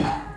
you.